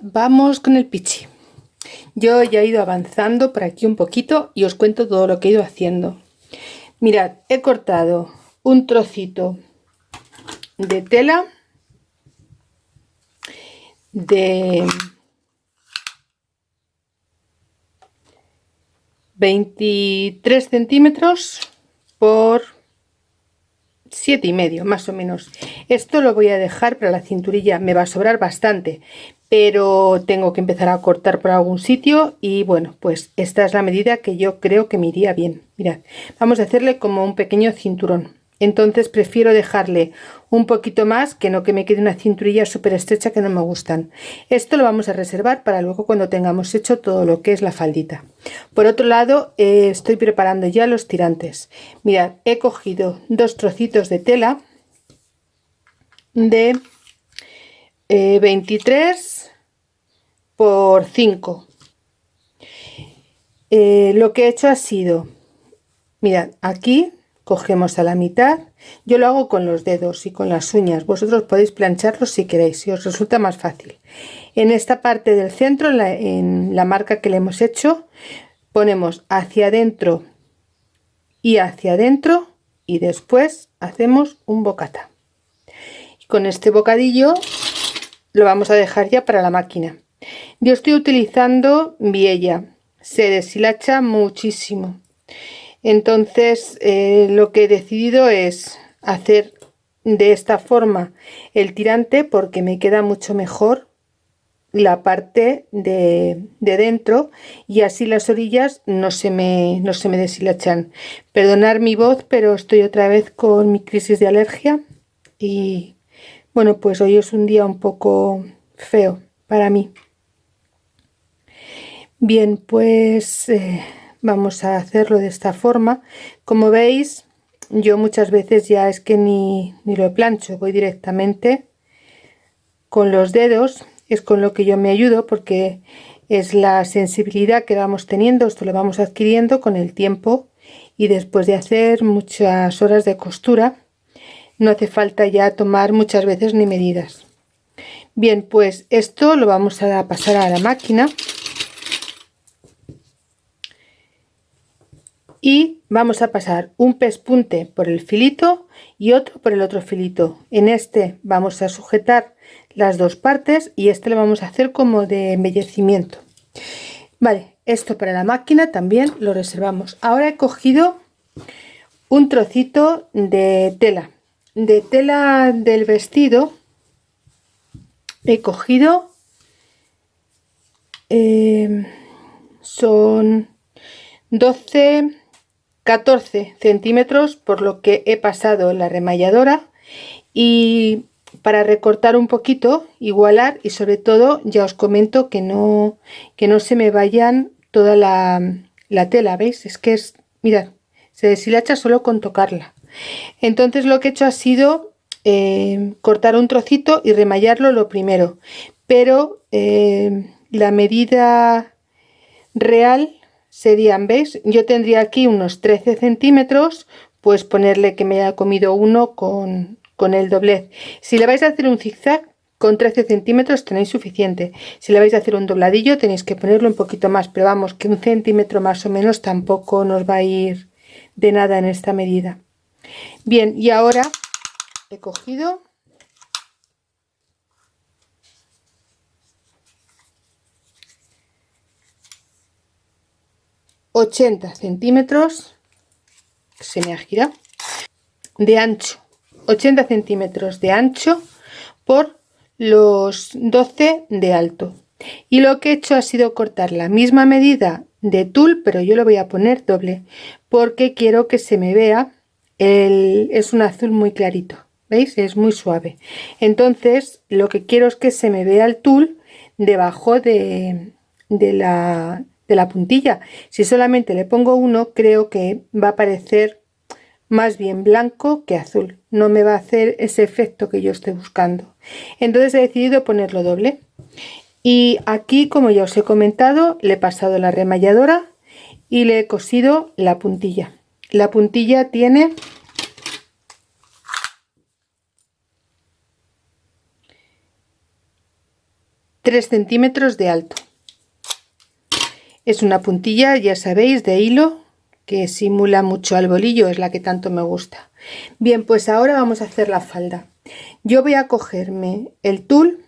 Vamos con el pichi. Yo ya he ido avanzando por aquí un poquito y os cuento todo lo que he ido haciendo. Mirad, he cortado un trocito de tela de 23 centímetros por siete y medio más o menos esto lo voy a dejar para la cinturilla me va a sobrar bastante pero tengo que empezar a cortar por algún sitio y bueno pues esta es la medida que yo creo que me iría bien. Mirad vamos a hacerle como un pequeño cinturón. Entonces prefiero dejarle un poquito más que no que me quede una cinturilla súper estrecha que no me gustan. Esto lo vamos a reservar para luego cuando tengamos hecho todo lo que es la faldita. Por otro lado eh, estoy preparando ya los tirantes. Mirad he cogido dos trocitos de tela de 23 eh, por 5 eh, lo que he hecho ha sido mirad aquí cogemos a la mitad yo lo hago con los dedos y con las uñas vosotros podéis plancharlo si queréis si os resulta más fácil. En esta parte del centro en la, marca que le hemos hecho ponemos hacia adentro y hacia adentro y después hacemos un bocata. Y con este bocadillo lo vamos a dejar ya para la máquina yo estoy utilizando viella. Se deshilacha muchísimo. Entonces eh, lo que he decidido es hacer de esta forma el tirante porque me queda mucho mejor la parte de, dentro y así las orillas no se me no se me deshilachan. Perdonar mi voz pero estoy otra vez con mi crisis de alergia y bueno pues hoy es un día un poco feo para mí bien pues eh, vamos a hacerlo de esta forma. Como veis yo muchas veces ya es que ni, ni lo plancho voy directamente con los dedos. Es con lo que yo me ayudo porque es la sensibilidad que vamos teniendo esto lo vamos adquiriendo con el tiempo y después de hacer muchas horas de costura no hace falta ya tomar muchas veces ni medidas. Bien pues esto lo vamos a pasar a la máquina y vamos a pasar un pespunte por el filito y otro por el otro filito. En este vamos a sujetar las dos partes y este lo vamos a hacer como de embellecimiento. Vale esto para la máquina también lo reservamos. Ahora he cogido un trocito de tela. De tela del vestido he cogido eh, son 12 14 centímetros por lo que he pasado la remalladora. Y para recortar un poquito igualar y sobre todo ya os comento que no que no se me vayan toda la, tela veis es que es mirad se deshilacha solo con tocarla. Entonces lo que he hecho ha sido eh, cortar un trocito y remallarlo lo primero. Pero eh, la medida real serían, ¿veis? Yo tendría aquí unos 13 centímetros, pues ponerle que me haya comido uno con, con el doblez. Si le vais a hacer un zigzag, con 13 centímetros tenéis suficiente. Si le vais a hacer un dobladillo tenéis que ponerlo un poquito más, pero vamos, que un centímetro más o menos tampoco nos va a ir de nada en esta medida. Bien, y ahora he cogido 80 centímetros se me ha girado de ancho 80 centímetros de ancho por los 12 de alto. Y lo que he hecho ha sido cortar la misma medida de tul pero yo lo voy a poner doble porque quiero que se me vea el, es un azul muy clarito veis es muy suave. Entonces lo que quiero es que se me vea el tul debajo de, de la de la puntilla. Si solamente le pongo uno, creo que va a parecer más bien blanco que azul. No me va a hacer ese efecto que yo estoy buscando. Entonces he decidido ponerlo doble. Y aquí, como ya os he comentado, le he pasado la remalladora y le he cosido la puntilla. La puntilla tiene 3 centímetros de alto es una puntilla ya sabéis de hilo que simula mucho al bolillo es la que tanto me gusta. Bien pues ahora vamos a hacer la falda. Yo voy a cogerme el tul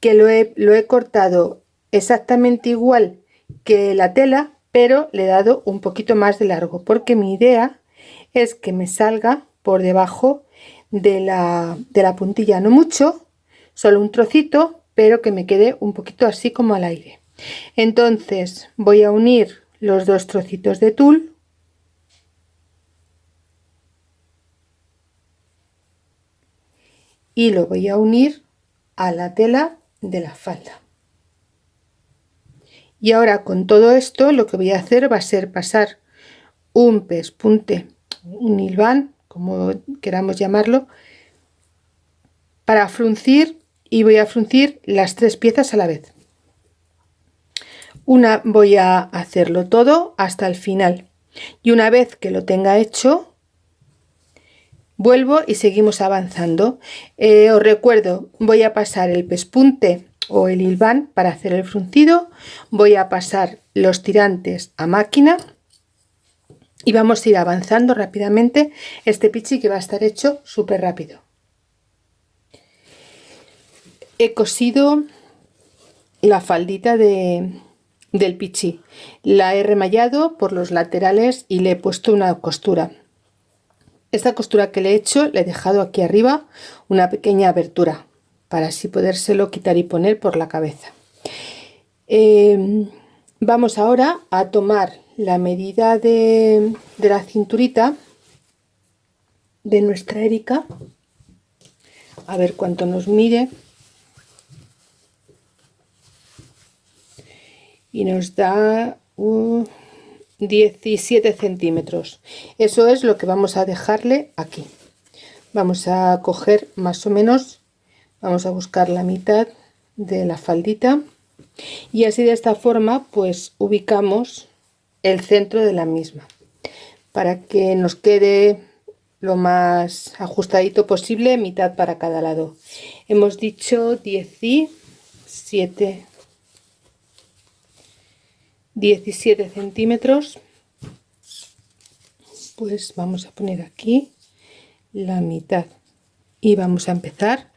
que lo he, lo he cortado exactamente igual que la tela pero le he dado un poquito más de largo porque mi idea es que me salga por debajo de la, de la puntilla. No mucho solo un trocito pero que me quede un poquito así como al aire. Entonces voy a unir los dos trocitos de tul. Y lo voy a unir a la tela de la falda. Y ahora con todo esto lo que voy a hacer va a ser pasar un pespunte un hilván como queramos llamarlo para fruncir y voy a fruncir las tres piezas a la vez. Una voy a hacerlo todo hasta el final. Y una vez que lo tenga hecho vuelvo y seguimos avanzando. Eh, os recuerdo voy a pasar el pespunte o el hilván para hacer el fruncido voy a pasar los tirantes a máquina y vamos a ir avanzando rápidamente. Este pichi que va a estar hecho súper rápido he cosido la faldita de, del pichi la he remallado por los laterales y le he puesto una costura. Esta costura que le he hecho le he dejado aquí arriba una pequeña abertura para así podérselo quitar y poner por la cabeza. Em, vamos ahora a tomar la medida de, de la cinturita de nuestra Erika a ver cuánto nos mide y nos da 17 centímetros. Eso es lo que vamos a dejarle aquí. Vamos a coger más o menos vamos a buscar la mitad de la faldita y así de esta forma pues ubicamos el centro de la misma para que nos quede lo más ajustadito posible mitad para cada lado. Hemos dicho 17 17 centímetros. Pues vamos a poner aquí la mitad. Y vamos a empezar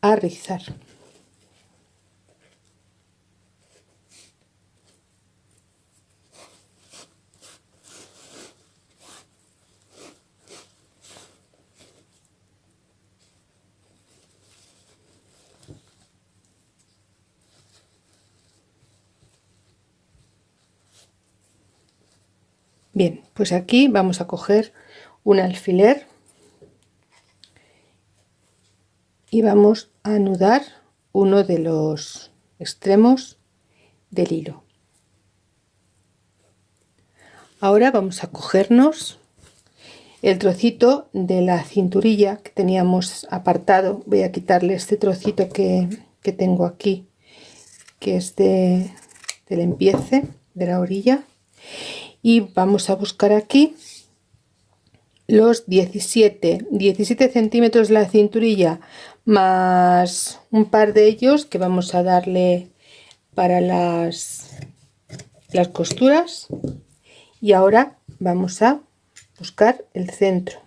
a rizar Bien, pues aquí vamos a coger un alfiler y vamos a anudar uno de los extremos del hilo. Ahora vamos a cogernos el trocito de la cinturilla que teníamos apartado. Voy a quitarle este trocito que, tengo aquí, que es de, del empiece de la orilla y vamos a buscar aquí los 17 17 centímetros la cinturilla más un par de ellos que vamos a darle para las las costuras. Y ahora vamos a buscar el centro.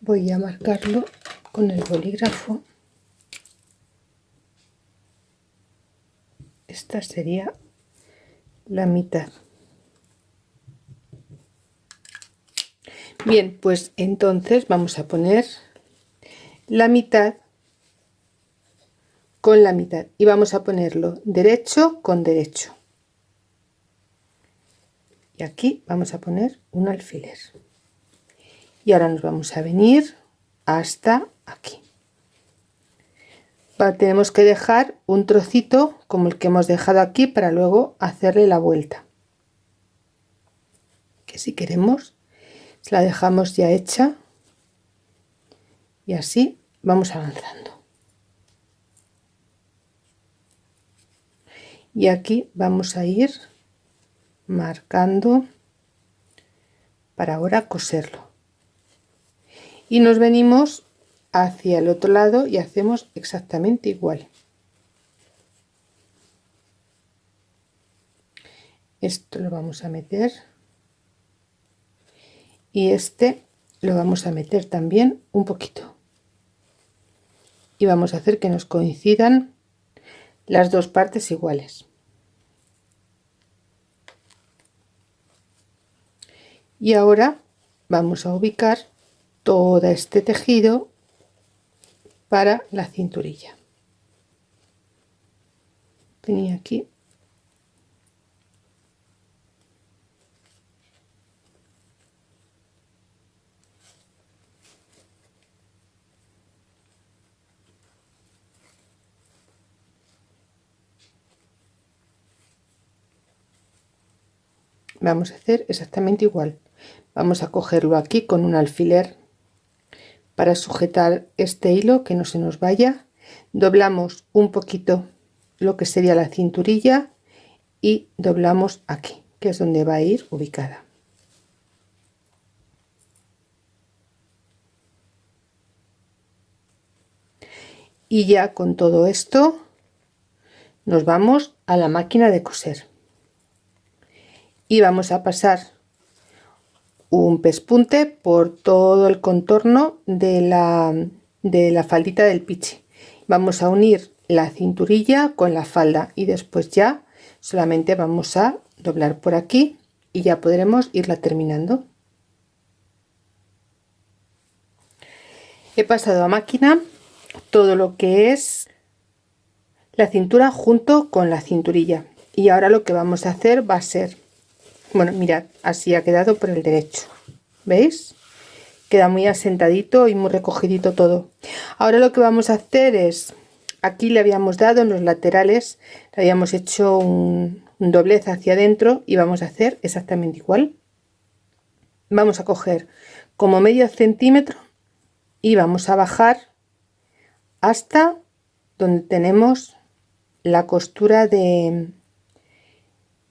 Voy a marcarlo con el bolígrafo esta sería la mitad. Bien pues entonces vamos a poner la mitad con la mitad y vamos a ponerlo derecho con derecho. Y aquí vamos a poner un alfiler. Y ahora nos vamos a venir hasta aquí tenemos que dejar un trocito como el que hemos dejado aquí para luego hacerle la vuelta. Que si queremos la dejamos ya hecha. Y así vamos avanzando. Y aquí vamos a ir marcando para ahora coserlo. Y nos venimos hacia el otro lado y hacemos exactamente igual. Esto lo vamos a meter. Y este lo vamos a meter también un poquito. Y vamos a hacer que nos coincidan las dos partes iguales. Y ahora vamos a ubicar todo este tejido para la cinturilla. Tenía aquí. Vamos a hacer exactamente igual. Vamos a cogerlo aquí con un alfiler para sujetar este hilo que no se nos vaya. Doblamos un poquito lo que sería la cinturilla y doblamos aquí que es donde va a ir ubicada. Y ya con todo esto nos vamos a la máquina de coser. Y vamos a pasar un pespunte por todo el contorno de la, de la faldita del pichi. Vamos a unir la cinturilla con la falda y después ya solamente vamos a doblar por aquí y ya podremos irla terminando. He pasado a máquina todo lo que es la cintura junto con la cinturilla y ahora lo que vamos a hacer va a ser bueno mirad así ha quedado por el derecho. Veis queda muy asentadito y muy recogidito todo. Ahora lo que vamos a hacer es aquí le habíamos dado en los laterales le habíamos hecho un, doblez hacia adentro y vamos a hacer exactamente igual. Vamos a coger como medio centímetro y vamos a bajar hasta donde tenemos la costura de,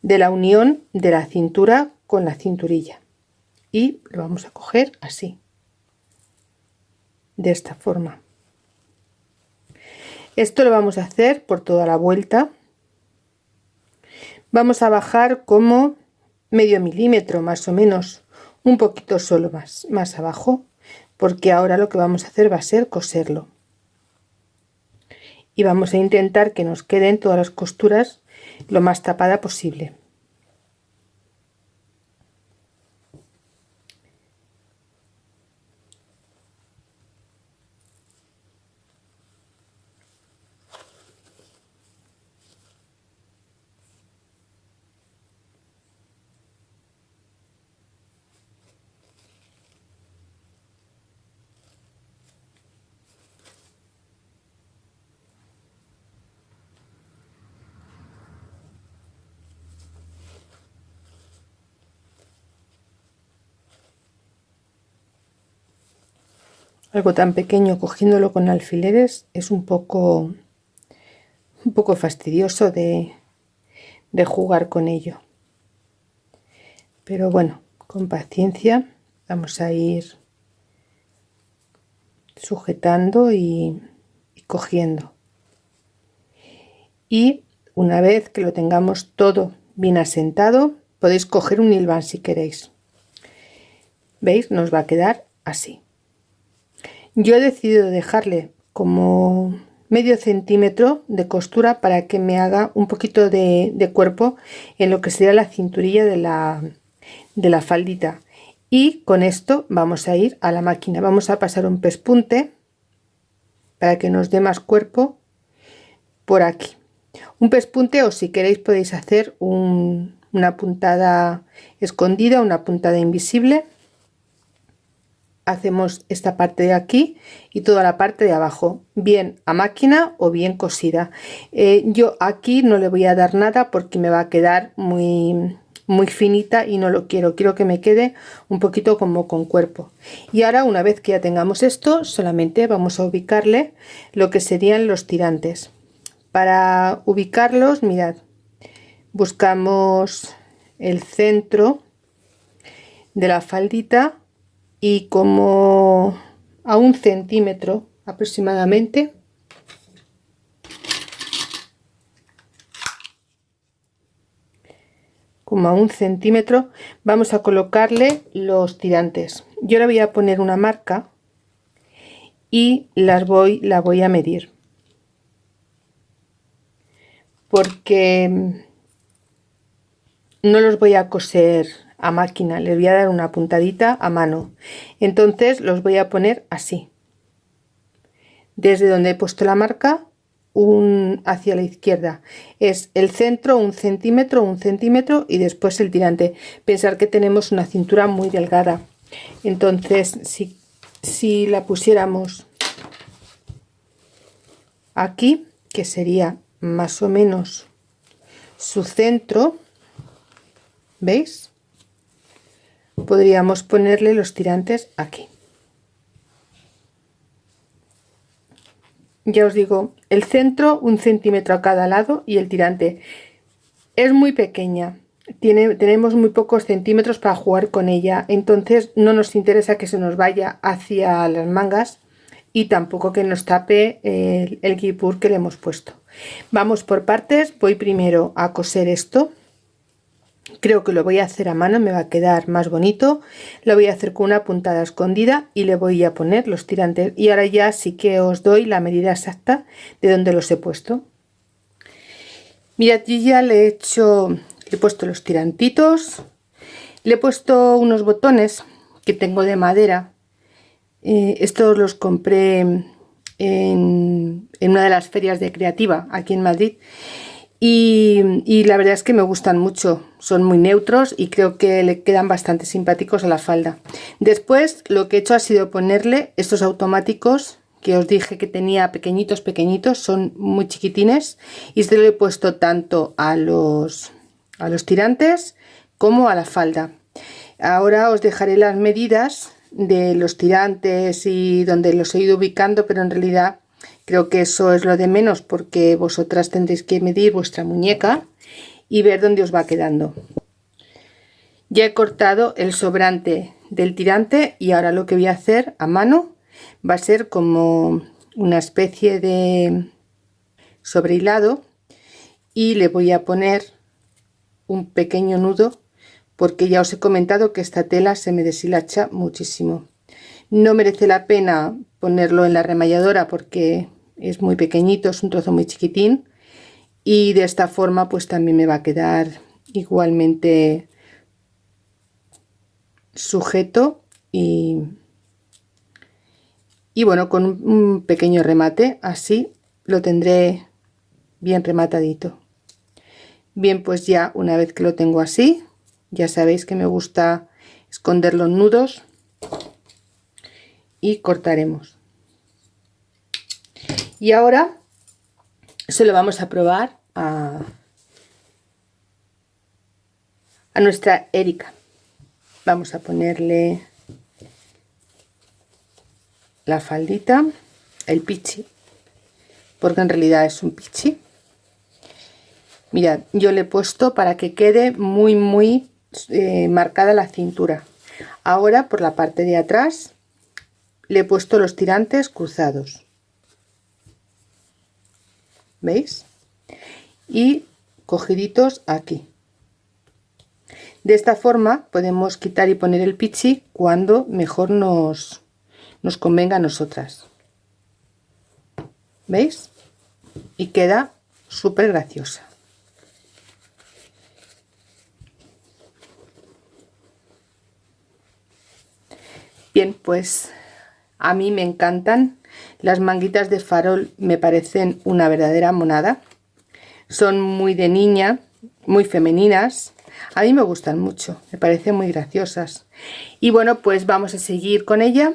de la unión de la cintura con la cinturilla. Y lo vamos a coger así de esta forma. Esto lo vamos a hacer por toda la vuelta. Vamos a bajar como medio milímetro más o menos un poquito solo más más abajo porque ahora lo que vamos a hacer va a ser coserlo. Y vamos a intentar que nos queden todas las costuras lo más tapada posible algo tan pequeño cogiéndolo con alfileres es un poco un poco fastidioso de, de jugar con ello. Pero bueno con paciencia vamos a ir sujetando y, cogiendo. Y una vez que lo tengamos todo bien asentado podéis coger un hilván si queréis. Veis nos va a quedar así yo he decidido dejarle como medio centímetro de costura para que me haga un poquito de, cuerpo en lo que sería la cinturilla de la, de la faldita. Y con esto vamos a ir a la máquina. Vamos a pasar un pespunte para que nos dé más cuerpo por aquí. Un pespunte o si queréis podéis hacer una puntada escondida una puntada invisible hacemos esta parte de aquí y toda la parte de abajo bien a máquina o bien cosida. Eh, yo aquí no le voy a dar nada porque me va a quedar muy muy finita y no lo quiero. Quiero que me quede un poquito como con cuerpo. Y ahora una vez que ya tengamos esto solamente vamos a ubicarle lo que serían los tirantes. Para ubicarlos mirad buscamos el centro de la faldita y como a un centímetro aproximadamente. Como a un centímetro vamos a colocarle los tirantes. Yo le voy a poner una marca y las voy la voy a medir. Porque no los voy a coser a máquina les voy a dar una puntadita a mano. Entonces los voy a poner así. Desde donde he puesto la marca un hacia la izquierda. Es el centro un centímetro un centímetro y después el tirante. Pensar que tenemos una cintura muy delgada. Entonces si, si la pusiéramos aquí que sería más o menos su centro veis podríamos ponerle los tirantes aquí. Ya os digo el centro un centímetro a cada lado y el tirante. Es muy pequeña. Tenemos muy pocos centímetros para jugar con ella. Entonces no nos interesa que se nos vaya hacia las mangas y tampoco que nos tape el, el que le hemos puesto. Vamos por partes. Voy primero a coser esto creo que lo voy a hacer a mano me va a quedar más bonito. Lo voy a hacer con una puntada escondida y le voy a poner los tirantes. Y ahora ya sí que os doy la medida exacta de donde los he puesto. Mirad yo ya le he hecho he puesto los tirantitos. Le he puesto unos botones que tengo de madera. Eh, estos los compré en, en una de las ferias de creativa aquí en Madrid y, la verdad es que me gustan mucho, son muy neutros y creo que le quedan bastante simpáticos a la falda. Después lo que he hecho ha sido ponerle estos automáticos que os dije que tenía pequeñitos pequeñitos, son muy chiquitines y se lo he puesto tanto a los, a los tirantes como a la falda. Ahora os dejaré las medidas de los tirantes y donde los he ido ubicando, pero en realidad Creo que eso es lo de menos porque vosotras tendréis que medir vuestra muñeca y ver dónde os va quedando. Ya he cortado el sobrante del tirante y ahora lo que voy a hacer a mano va a ser como una especie de sobrehilado y le voy a poner un pequeño nudo porque ya os he comentado que esta tela se me deshilacha muchísimo. No merece la pena ponerlo en la remalladora porque es muy pequeñito, es un trozo muy chiquitín y de esta forma pues también me va a quedar igualmente sujeto y, y bueno con un pequeño remate así lo tendré bien rematadito. Bien pues ya una vez que lo tengo así ya sabéis que me gusta esconder los nudos y cortaremos y ahora se lo vamos a probar a, a nuestra Erika. Vamos a ponerle la faldita, el pichi, porque en realidad es un pichi. Mirad, yo le he puesto para que quede muy muy eh, marcada la cintura. Ahora por la parte de atrás le he puesto los tirantes cruzados ¿veis? Y cogiditos aquí. De esta forma podemos quitar y poner el pichi cuando mejor nos, nos convenga a nosotras. ¿Veis? Y queda súper graciosa. Bien, pues a mí me encantan las manguitas de farol me parecen una verdadera monada. Son muy de niña, muy femeninas. A mí me gustan mucho, me parecen muy graciosas. Y bueno, pues vamos a seguir con ella.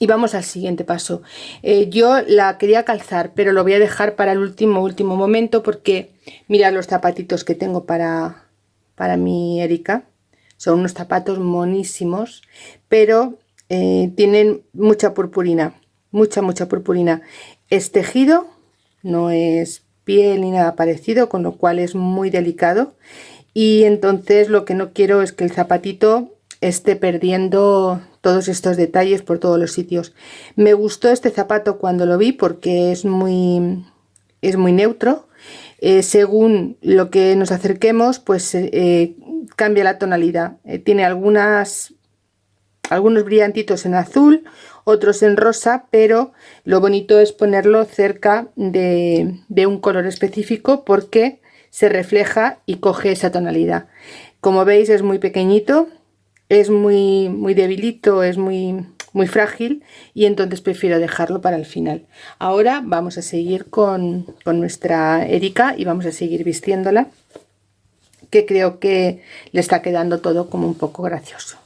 Y vamos al siguiente paso. Eh, yo la quería calzar, pero lo voy a dejar para el último, último momento porque mirad los zapatitos que tengo para, para mi Erika. Son unos zapatos monísimos, pero eh, tienen mucha purpurina mucha, mucha purpurina. Es tejido, no es piel ni nada parecido, con lo cual es muy delicado. Y entonces lo que no quiero es que el zapatito esté perdiendo todos estos detalles por todos los sitios. Me gustó este zapato cuando lo vi porque es muy, es muy neutro. Eh, según lo que nos acerquemos, pues eh, cambia la tonalidad. Eh, tiene algunas, algunos brillantitos en azul, otros en rosa, pero lo bonito es ponerlo cerca de, un color específico porque se refleja y coge esa tonalidad. Como veis es muy pequeñito, es muy, muy debilito, es muy, muy frágil y entonces prefiero dejarlo para el final. Ahora vamos a seguir con, con nuestra Erika y vamos a seguir vistiéndola que creo que le está quedando todo como un poco gracioso.